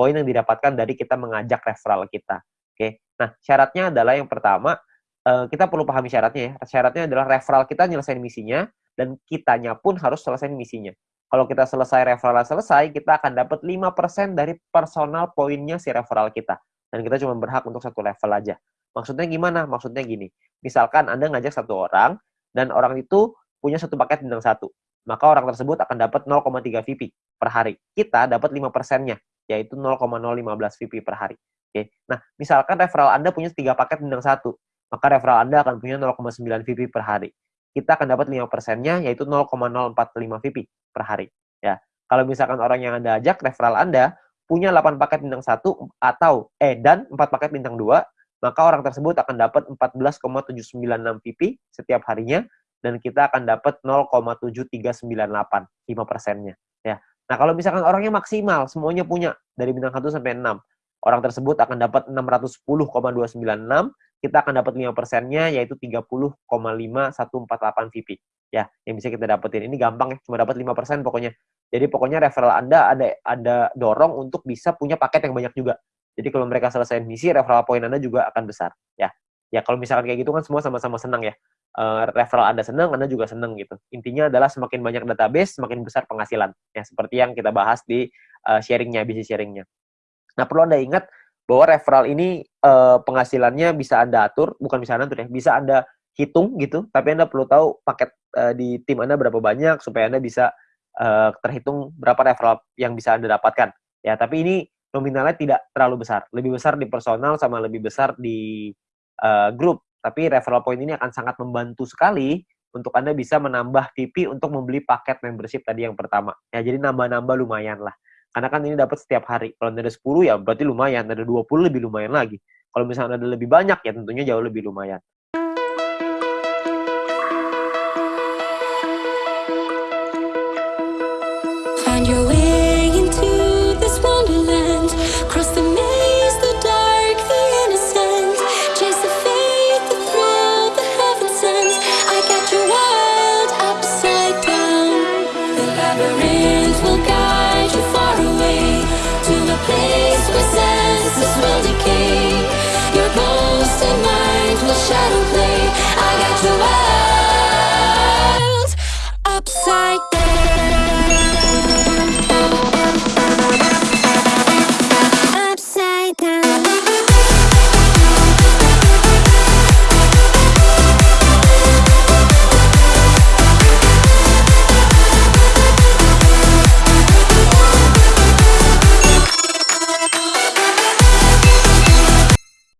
poin yang didapatkan dari kita mengajak referral kita. Oke, nah syaratnya adalah yang pertama eh, kita perlu pahami syaratnya ya. Syaratnya adalah referral kita nyelesain misinya dan kitanya pun harus selesai misinya. Kalau kita selesai referral selesai, kita akan dapat 5% dari personal poinnya si referral kita. Dan kita cuma berhak untuk satu level aja. Maksudnya gimana? Maksudnya gini. Misalkan Anda ngajak satu orang, dan orang itu punya satu paket bintang satu. Maka orang tersebut akan dapat 0,3 VP per hari. Kita dapat 5%-nya, yaitu 0,015 VP per hari. Oke. Nah, misalkan referral Anda punya tiga paket bintang satu, maka referral Anda akan punya 0,9 VP per hari kita akan dapat 5 persennya, yaitu 0,045 VP per hari. Ya, kalau misalkan orang yang Anda ajak, referral Anda, punya 8 paket bintang 1 atau, eh, dan 4 paket bintang 2, maka orang tersebut akan dapat 14,796 VP setiap harinya, dan kita akan dapat 0,7398, 5 persennya. Ya. Nah, kalau misalkan orangnya maksimal, semuanya punya, dari bintang 1 sampai 6, orang tersebut akan dapat 610,296, kita akan dapat 5 persennya yaitu 30,5148 VP. Ya, yang bisa kita dapetin. Ini gampang ya, cuma dapat 5 persen pokoknya. Jadi pokoknya referral Anda ada ada dorong untuk bisa punya paket yang banyak juga. Jadi kalau mereka selesai misi, referral point Anda juga akan besar. Ya, ya kalau misalkan kayak gitu kan semua sama-sama senang ya. Uh, referral Anda senang, Anda juga senang gitu. Intinya adalah semakin banyak database, semakin besar penghasilan. Ya, seperti yang kita bahas di uh, sharingnya, bisnis sharingnya. Nah, perlu Anda ingat, bahwa referral ini uh, penghasilannya bisa Anda atur, bukan bisa Anda atur ya, bisa Anda hitung gitu, tapi Anda perlu tahu paket uh, di tim Anda berapa banyak supaya Anda bisa uh, terhitung berapa referral yang bisa Anda dapatkan. Ya, tapi ini nominalnya tidak terlalu besar, lebih besar di personal sama lebih besar di uh, grup. Tapi referral point ini akan sangat membantu sekali untuk Anda bisa menambah VP untuk membeli paket membership tadi yang pertama. Ya, jadi nambah-nambah lumayan lah. Karena kan ini dapat setiap hari. Kalau ada 10 ya berarti lumayan, ada 20 lebih lumayan lagi. Kalau misalnya ada lebih banyak ya tentunya jauh lebih lumayan. Find your way labyrinth like that.